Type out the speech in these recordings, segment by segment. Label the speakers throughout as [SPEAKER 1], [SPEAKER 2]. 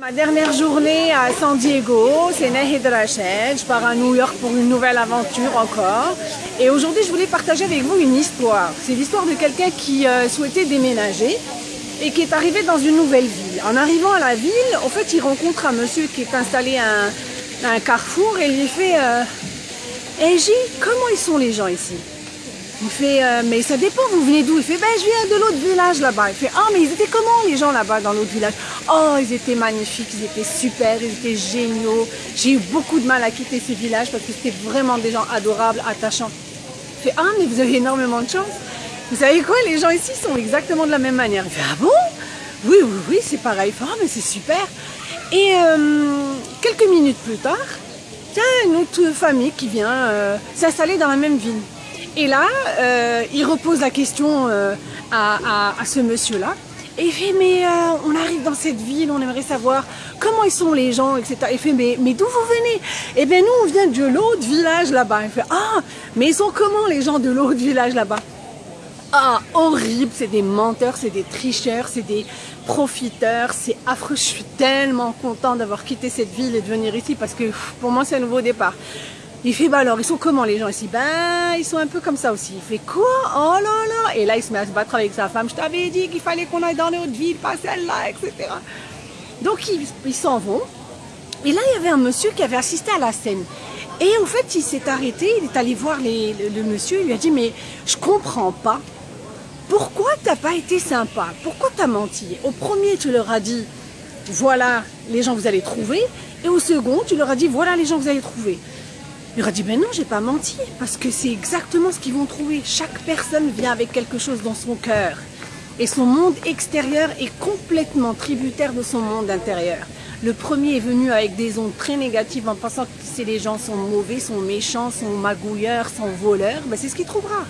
[SPEAKER 1] Ma dernière journée à San Diego, c'est Nahid Rachel. Je pars à New York pour une nouvelle aventure encore. Et aujourd'hui, je voulais partager avec vous une histoire. C'est l'histoire de quelqu'un qui euh, souhaitait déménager et qui est arrivé dans une nouvelle ville. En arrivant à la ville, en fait, il rencontre un monsieur qui est installé à un, carrefour et il lui fait euh, comment ils sont les gens ici ?» Il fait, euh, mais ça dépend, vous venez d'où? Il fait, ben je viens de l'autre village là-bas. Il fait, ah mais ils étaient comment les gens là-bas dans l'autre village? Oh, ils étaient magnifiques, ils étaient super, ils étaient géniaux. J'ai eu beaucoup de mal à quitter ce village parce que c'était vraiment des gens adorables, attachants. Il fait, ah mais vous avez énormément de chance. Vous savez quoi, les gens ici sont exactement de la même manière. Il fait, ah bon? Oui, oui, oui, c'est pareil. Il fait, ah mais c'est super. Et euh, quelques minutes plus tard, il y a une autre famille qui vient euh, s'installer dans la même ville. Et là, euh, il repose la question euh, à, ce monsieur-là. Et il fait, mais euh, on arrive dans cette ville, on aimerait savoir comment ils sont les gens, etc. Il fait, mais, mais d'où vous venez? Eh bien, nous, on vient de l'autre village là-bas. Il fait, ah, mais ils sont comment les gens de l'autre village là-bas? Ah, horrible, c'est des menteurs, c'est des tricheurs, c'est des profiteurs, c'est affreux. Je suis tellement content d'avoir quitté cette ville et de venir ici parce que pour moi, c'est un nouveau départ. Il fait, bah alors, ils sont comment les gens ici? Ben, ils sont un peu comme ça aussi. Il fait, quoi? Oh là là Et là, il se met à se battre avec sa femme. Je t'avais dit qu'il fallait qu'on aille dans notre ville, pas celle-là, etc. Donc, ils s'en vont. Et là, il y avait un monsieur qui avait assisté à la scène. Et en fait, il s'est arrêté, il est allé voir le, monsieur, il lui a dit, mais je comprends pas. Pourquoi t'as pas été sympa? Pourquoi t'as menti? Au premier, tu leur as dit, voilà les gens que vous allez trouver. Et au second, tu leur as dit, voilà les gens que vous allez trouver. Il aurait dit, ben non, j'ai pas menti, parce que c'est exactement ce qu'ils vont trouver. Chaque personne vient avec quelque chose dans son cœur. Et son monde extérieur est complètement tributaire de son monde intérieur. Le premier est venu avec des ondes très négatives en pensant que les gens sont mauvais, sont méchants, sont magouilleurs, sont voleurs. Ben c'est ce qu'il trouvera.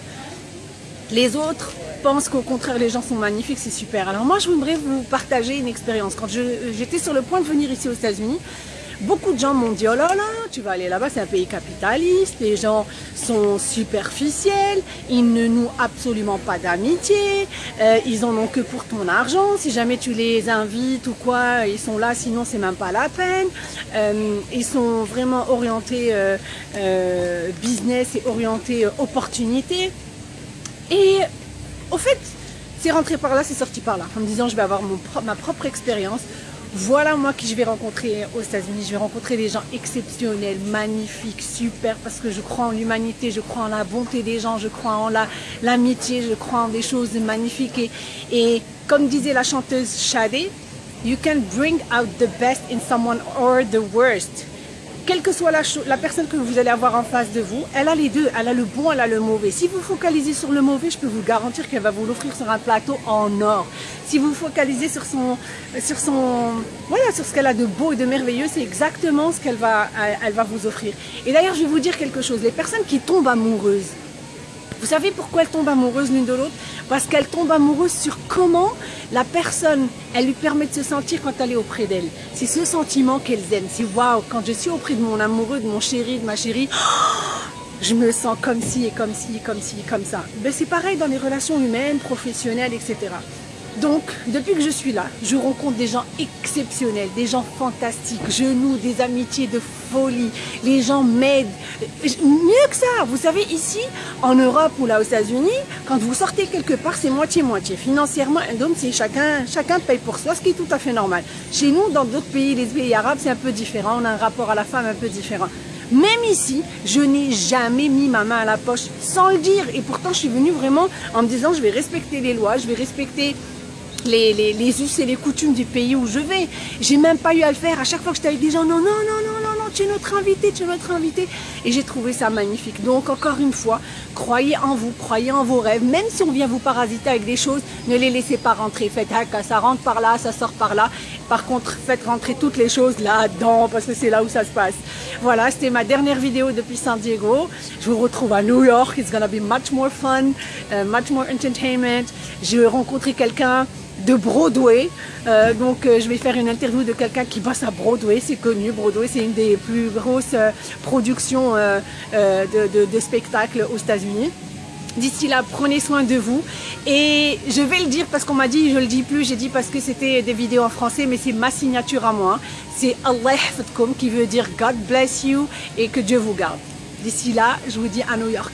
[SPEAKER 1] Les autres pensent qu'au contraire, les gens sont magnifiques, c'est super. Alors moi, je voudrais vous partager une expérience. Quand j'étais sur le point de venir ici aux États-Unis, Beaucoup de gens m'ont dit, oh là là, tu vas aller là-bas, c'est un pays capitaliste, les gens sont superficiels, ils ne nouent absolument pas d'amitié, euh, ils en ont que pour ton argent, si jamais tu les invites ou quoi, ils sont là, sinon c'est même pas la peine. Euh, ils sont vraiment orientés euh, business et orientés opportunité. Et au fait, c'est rentré par là, c'est sorti par là, en me disant je vais avoir mon, ma propre expérience voilà moi qui je vais rencontrer aux États-Unis. Je vais rencontrer des gens exceptionnels, magnifiques, super, parce que je crois en l'humanité, je crois en la bonté des gens, je crois en l'amitié, je crois en des choses magnifiques. Et, et comme disait la chanteuse Shadé, You can bring out the best in someone or the worst quelle que soit la, personne que vous allez avoir en face de vous, elle a les deux, elle a le bon, elle a le mauvais. Si vous focalisez sur le mauvais, je peux vous garantir qu'elle va vous l'offrir sur un plateau en or. Si vous focalisez sur son, sur son, voilà, ce qu'elle a de beau et de merveilleux, c'est exactement ce qu'elle va, va vous offrir. Et d'ailleurs, je vais vous dire quelque chose. Les personnes qui tombent amoureuses, vous savez pourquoi elles tombent amoureuses l'une de l'autre? Parce qu'elles tombent amoureuses sur comment la personne, elle lui permet de se sentir quand elle est auprès d'elle. C'est ce sentiment qu'elles aiment. C'est waouh, quand je suis auprès de mon amoureux, de mon chéri, de ma chérie, je me sens comme ci et comme ci, comme ci, comme ça. Ben, c'est pareil dans les relations humaines, professionnelles, etc. Donc, depuis que je suis là, je rencontre des gens exceptionnels, des gens fantastiques, je noue des amitiés de folie, les gens m'aident. Mieux que ça, vous savez, ici, en Europe ou là aux États-Unis, quand vous sortez quelque part, c'est moitié-moitié. Financièrement, donc c'est chacun, chacun paye pour soi, ce qui est tout à fait normal. Chez nous, dans d'autres pays, les pays arabes, c'est un peu différent, on a un rapport à la femme un peu différent. Même ici, je n'ai jamais mis ma main à la poche sans le dire. Et pourtant, je suis venue vraiment en me disant, je vais respecter les lois, je vais respecter les, us et les coutumes du pays où je vais. J'ai même pas eu à le faire. À chaque fois que j'étais avec des gens, non, non, non, non, non, non, tu es notre invité, tu es notre invité. Et j'ai trouvé ça magnifique. Donc, encore une fois, croyez en vous, croyez en vos rêves. Même si on vient vous parasiter avec des choses, ne les laissez pas rentrer. Faites, ah, ça rentre par là, ça sort par là. Par contre, faites rentrer toutes les choses là-dedans, parce que c'est là où ça se passe. Voilà, c'était ma dernière vidéo depuis San Diego. Je vous retrouve à New York. It's gonna be much more fun, uh, much more entertainment. J'ai rencontré quelqu'un de Broadway. Euh, donc euh, je vais faire une interview de quelqu'un qui bosse à Broadway, c'est connu, Broadway c'est une des plus grosses euh, productions de, de, spectacles aux États-Unis. D'ici là, prenez soin de vous. Et je vais le dire parce qu'on m'a dit, je le dis plus, j'ai dit parce que c'était des vidéos en français, mais c'est ma signature à moi. C'est Allah qui veut dire God bless you et que Dieu vous garde. D'ici là, je vous dis à New York.